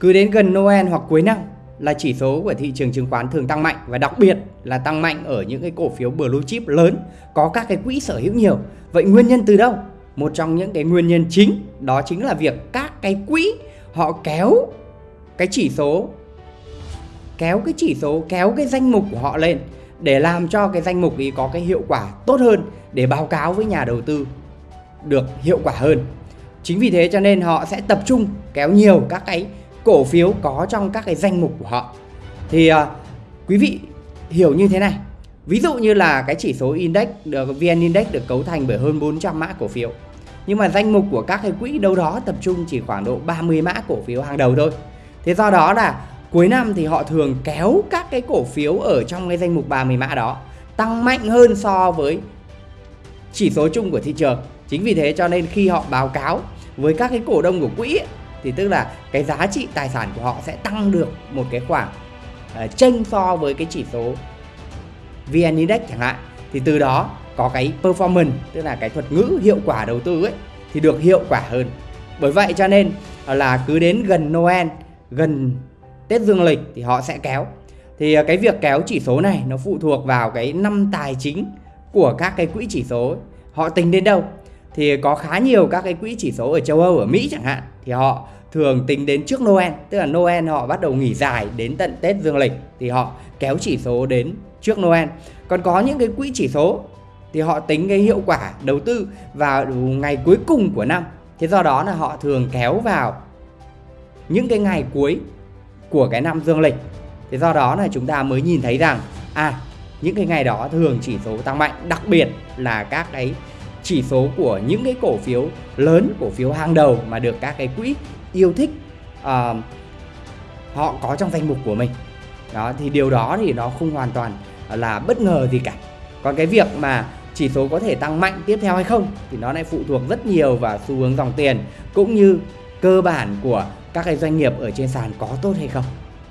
Cứ đến gần Noel hoặc cuối năm là chỉ số của thị trường chứng khoán thường tăng mạnh và đặc biệt là tăng mạnh ở những cái cổ phiếu blue chip lớn, có các cái quỹ sở hữu nhiều. Vậy nguyên nhân từ đâu? Một trong những cái nguyên nhân chính đó chính là việc các cái quỹ họ kéo cái chỉ số, kéo cái chỉ số, kéo cái danh mục của họ lên để làm cho cái danh mục ấy có cái hiệu quả tốt hơn, để báo cáo với nhà đầu tư được hiệu quả hơn. Chính vì thế cho nên họ sẽ tập trung kéo nhiều các cái cổ phiếu có trong các cái danh mục của họ. Thì uh, quý vị hiểu như thế này. Ví dụ như là cái chỉ số index được VN Index được cấu thành bởi hơn 400 mã cổ phiếu. Nhưng mà danh mục của các cái quỹ đâu đó tập trung chỉ khoảng độ 30 mã cổ phiếu hàng đầu thôi. Thế do đó là cuối năm thì họ thường kéo các cái cổ phiếu ở trong cái danh mục 30 mã đó tăng mạnh hơn so với chỉ số chung của thị trường. Chính vì thế cho nên khi họ báo cáo với các cái cổ đông của quỹ ấy, thì tức là cái giá trị tài sản của họ sẽ tăng được một cái khoảng uh, chênh so với cái chỉ số VN Index chẳng hạn. Thì từ đó có cái performance tức là cái thuật ngữ hiệu quả đầu tư ấy thì được hiệu quả hơn. Bởi vậy cho nên ờ, là cứ đến gần Noel gần Tết Dương lịch thì họ sẽ kéo. Thì ờ, cái việc kéo chỉ số này nó phụ thuộc vào cái năm tài chính của các cái quỹ chỉ số ấy. họ tính đến đâu? Thì có khá nhiều các cái quỹ chỉ số ở châu Âu, ở Mỹ chẳng hạn, thì họ thường tính đến trước Noel, tức là Noel họ bắt đầu nghỉ dài đến tận Tết dương lịch, thì họ kéo chỉ số đến trước Noel. Còn có những cái quỹ chỉ số thì họ tính cái hiệu quả đầu tư vào ngày cuối cùng của năm. Thế do đó là họ thường kéo vào những cái ngày cuối của cái năm dương lịch. Thế do đó là chúng ta mới nhìn thấy rằng à những cái ngày đó thường chỉ số tăng mạnh, đặc biệt là các cái chỉ số của những cái cổ phiếu lớn cổ phiếu hàng đầu mà được các cái quỹ yêu thích uh, họ có trong danh mục của mình. Đó thì điều đó thì nó không hoàn toàn là bất ngờ gì cả. Còn cái việc mà chỉ số có thể tăng mạnh tiếp theo hay không thì nó lại phụ thuộc rất nhiều vào xu hướng dòng tiền cũng như cơ bản của các cái doanh nghiệp ở trên sàn có tốt hay không.